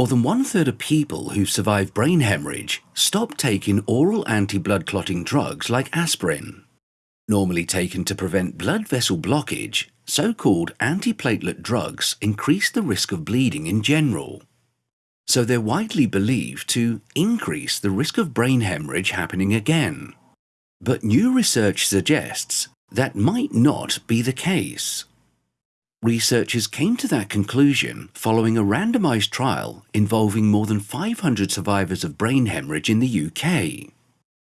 more than one third of people who survive brain hemorrhage stop taking oral anti-blood clotting drugs like aspirin. Normally taken to prevent blood vessel blockage, so-called antiplatelet drugs increase the risk of bleeding in general. So they're widely believed to increase the risk of brain hemorrhage happening again. But new research suggests that might not be the case. Researchers came to that conclusion following a randomized trial involving more than 500 survivors of brain hemorrhage in the UK.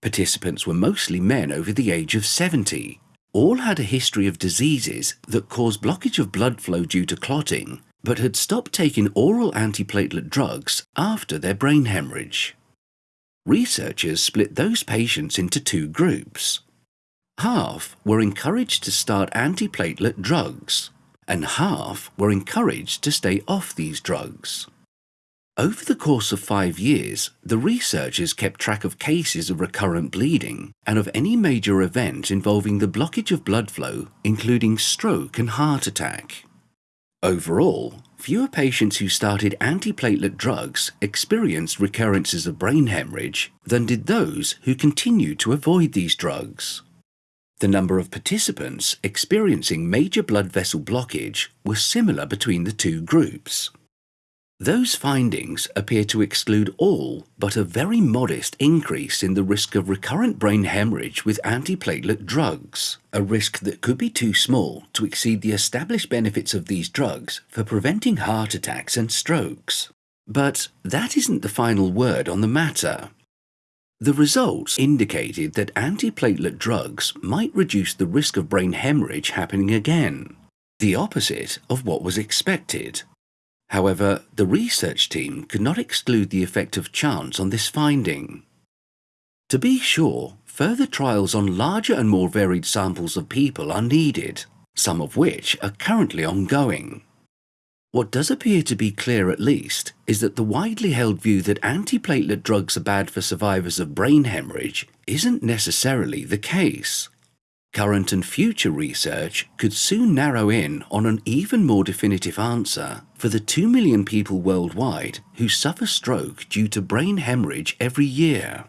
Participants were mostly men over the age of 70. All had a history of diseases that cause blockage of blood flow due to clotting, but had stopped taking oral antiplatelet drugs after their brain hemorrhage. Researchers split those patients into two groups. Half were encouraged to start antiplatelet drugs, and half were encouraged to stay off these drugs. Over the course of five years, the researchers kept track of cases of recurrent bleeding and of any major event involving the blockage of blood flow, including stroke and heart attack. Overall, fewer patients who started antiplatelet drugs experienced recurrences of brain hemorrhage than did those who continued to avoid these drugs. The number of participants experiencing major blood vessel blockage was similar between the two groups. Those findings appear to exclude all but a very modest increase in the risk of recurrent brain hemorrhage with antiplatelet drugs, a risk that could be too small to exceed the established benefits of these drugs for preventing heart attacks and strokes. But that isn't the final word on the matter. The results indicated that antiplatelet drugs might reduce the risk of brain hemorrhage happening again, the opposite of what was expected. However, the research team could not exclude the effect of chance on this finding. To be sure, further trials on larger and more varied samples of people are needed, some of which are currently ongoing. What does appear to be clear at least is that the widely held view that antiplatelet drugs are bad for survivors of brain hemorrhage isn't necessarily the case. Current and future research could soon narrow in on an even more definitive answer for the 2 million people worldwide who suffer stroke due to brain hemorrhage every year.